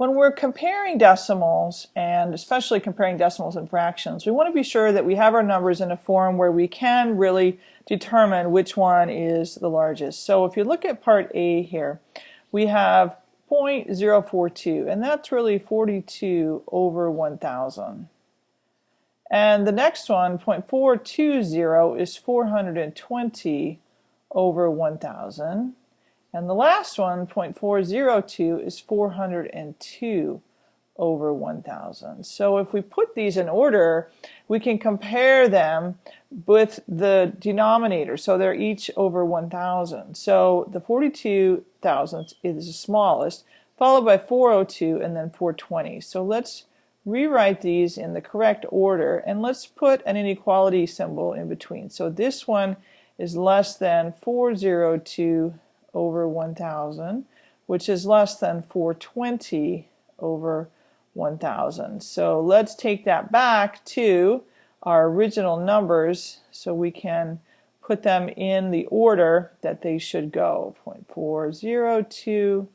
When we're comparing decimals, and especially comparing decimals and fractions, we want to be sure that we have our numbers in a form where we can really determine which one is the largest. So if you look at part A here, we have 0.042, and that's really 42 over 1,000. And the next one, 0.420, is 420 over 1,000. And the last one, 0.402, is 402 over 1,000. So if we put these in order, we can compare them with the denominator. So they're each over 1,000. So the 42 thousandths is the smallest, followed by 402 and then 420. So let's rewrite these in the correct order and let's put an inequality symbol in between. So this one is less than 402 over 1000 which is less than 420 over 1000. So let's take that back to our original numbers so we can put them in the order that they should go. 0.402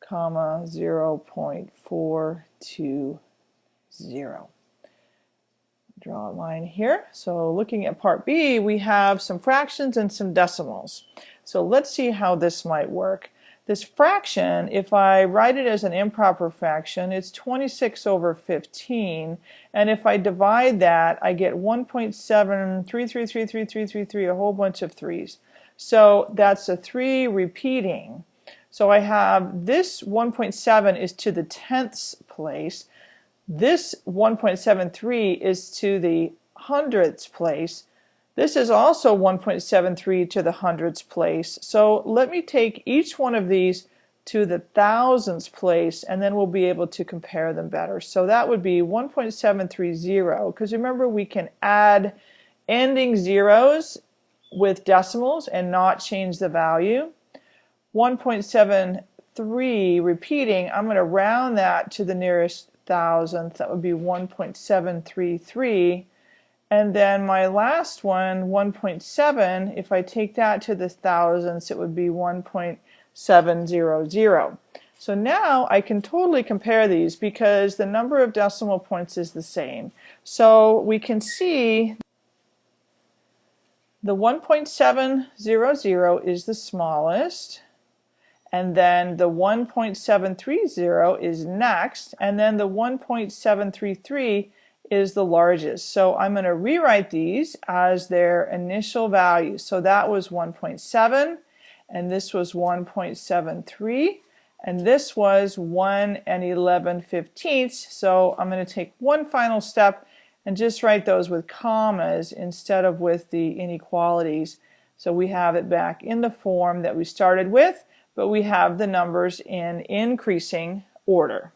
comma 0.420. Draw a line here. So looking at part B, we have some fractions and some decimals. So let's see how this might work. This fraction, if I write it as an improper fraction, it's 26 over 15. And if I divide that, I get 1.7333333, a whole bunch of threes. So that's a 3 repeating. So I have this 1.7 is to the tenths place. This 1.73 is to the hundredths place. This is also 1.73 to the hundredths place. So let me take each one of these to the thousandths place and then we'll be able to compare them better. So that would be 1.730 because remember we can add ending zeros with decimals and not change the value. 1.73 repeating, I'm going to round that to the nearest thousandth. That would be 1.733 and then my last one, 1.7, if I take that to the thousandths, it would be 1.700. So now I can totally compare these because the number of decimal points is the same. So we can see the 1.700 is the smallest and then the 1.730 is next and then the 1.733 is the largest. So I'm going to rewrite these as their initial values. So that was 1.7 and this was 1.73 and this was 1 and 11 fifteenths. So I'm going to take one final step and just write those with commas instead of with the inequalities. So we have it back in the form that we started with, but we have the numbers in increasing order.